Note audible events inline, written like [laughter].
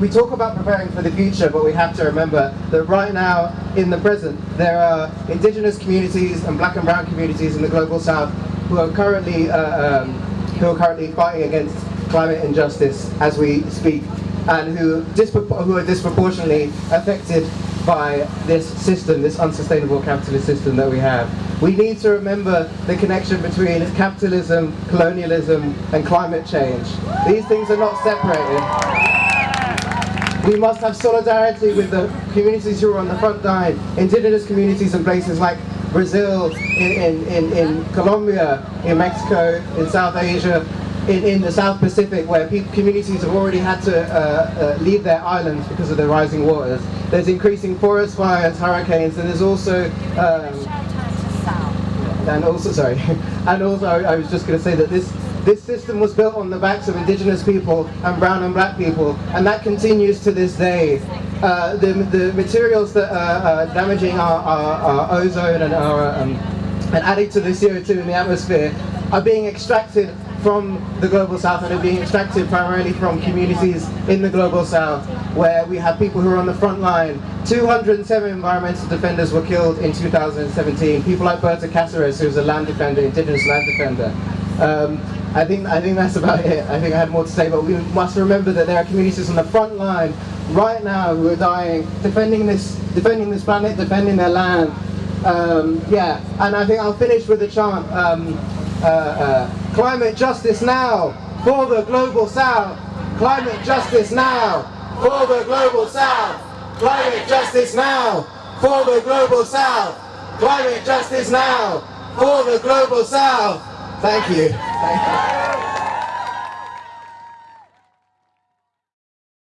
We talk about preparing for the future, but we have to remember that right now, in the present, there are indigenous communities and black and brown communities in the global south who are currently uh, um, who are currently fighting against climate injustice as we speak, and who, who are disproportionately affected by this system, this unsustainable capitalist system that we have. We need to remember the connection between capitalism, colonialism, and climate change. These things are not separated. We must have solidarity with the communities who are on the front line, indigenous communities in places like Brazil, in, in, in, Colombia, in Mexico, in South Asia, in, in the South Pacific, where communities have already had to uh, uh, leave their islands because of the rising waters. There's increasing forest fires, hurricanes, and there's also um, and also sorry, [laughs] and also I was just going to say that this this system was built on the backs of indigenous people and brown and black people, and that continues to this day. Uh, the, the materials that are uh, damaging our, our, our, ozone and, our, um, and adding to the CO2 in the atmosphere are being extracted from the Global South and are being extracted primarily from communities in the Global South where we have people who are on the front line. 207 environmental defenders were killed in 2017. People like Berta Cáceres, who's a land defender, indigenous land defender. Um, I think I think that's about it. I think I had more to say, but we must remember that there are communities on the front line right now who are dying, defending this, defending this planet, defending their land. Um, yeah, and I think I'll finish with a chant. Um, uh, uh, climate justice now for the global south. Climate justice now for the global south. Climate justice now for the global south. Climate justice now for the global south. Thank you. Thank you.